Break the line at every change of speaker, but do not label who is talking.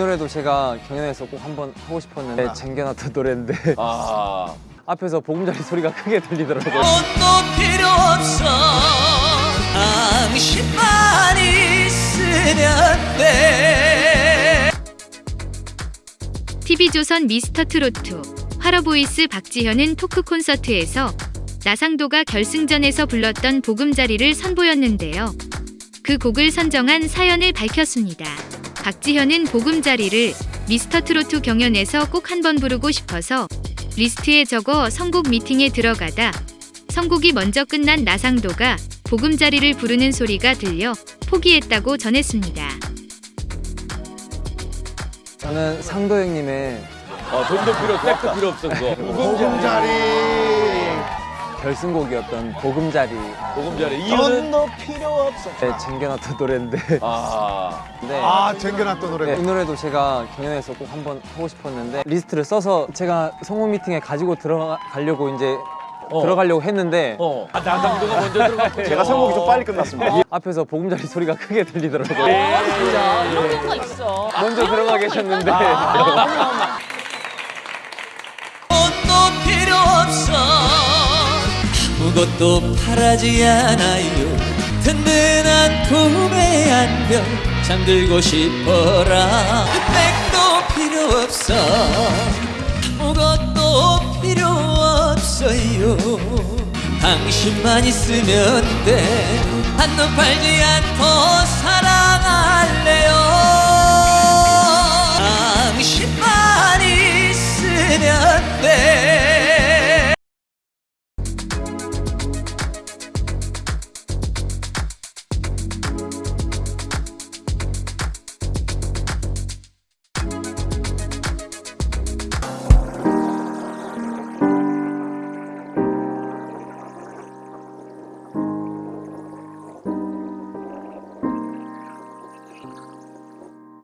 노래도 제가 경연에서 꼭 한번 하고 싶었는데
아.
쟁겨놨던 노래인데
아.
앞에서 보금자리 소리가 크게 들리더라고요.
옷도 필요 없어 당신만 있으면 돼
TV조선 미스터 트로트 화러보이스 박지현은 토크 콘서트에서 나상도가 결승전에서 불렀던 보금자리를 선보였는데요. 그 곡을 선정한 사연을 밝혔습니다. 박지현은 보금자리를 미스터트롯 경연에서 꼭 한번 부르고 싶어서 리스트에 적어 선곡 미팅에 들어가다 선곡이 먼저 끝난 나상도가 보금자리를 부르는 소리가 들려 포기했다고 전했습니다.
저는 상도 형님의
어, 돈도 필요 없고 백도 필요 없어 그거.
보금자리.
결승곡이었던 보금자리
보금자리 이유는
돈도 필요 없어.
네, 쟁겨놨던 노래인데
아.
네.
아, 쟁겨놨던 노래.
네, 이 노래도 제가 경연에서 꼭 한번 하고 싶었는데 리스트를 써서 제가 선곡 미팅에 가지고 들어가려고 이제
어.
들어가려고 했는데
어. 아, 나상도가 먼저 들어갔고.
제가 선곡이 좀 빨리 끝났습니다.
앞에서 보금자리 소리가 크게 들리더라고요.
진짜 이런 경우가 있어.
먼저 들어가 계셨는데
아무것도 바라지 않아요. 든든한 품에 안겨 잠들고 싶어라. 백도 필요 없어. 아무것도 필요 없어요. 당신만 있으면 돼. 한눈 팔지 않고 사랑할래요. 당신만 있으면 돼